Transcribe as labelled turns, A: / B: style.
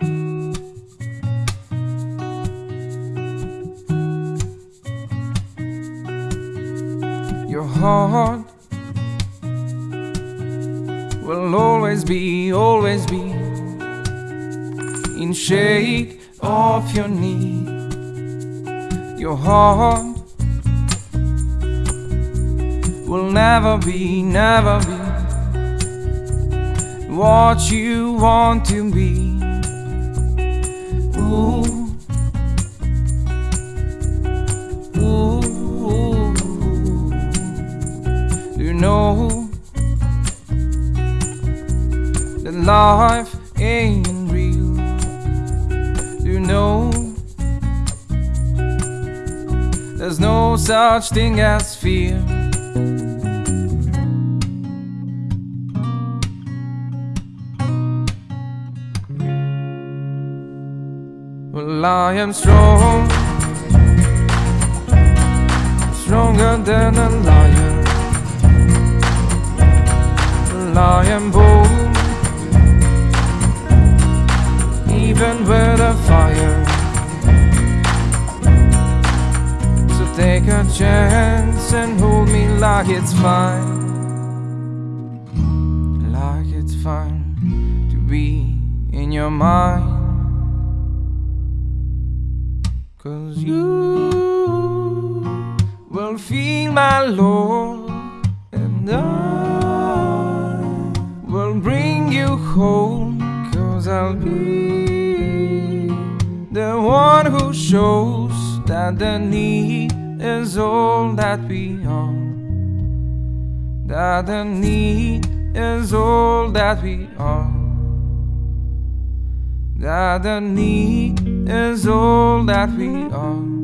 A: Your heart will always be, always be in shade of your knee. Your heart will never be, never be what you want to be. Know that life ain't real? You know there's no such thing as fear? Well, I am strong, stronger than a lion. Well, I am bold, even with a fire. So take a chance and hold me like it's fine, like it's fine to be in your mind. Cause you will feel my love, and I will bring you home. Cause I'll be the one who shows that the need is all that we are. That the need is all that we are. The need is all that we are.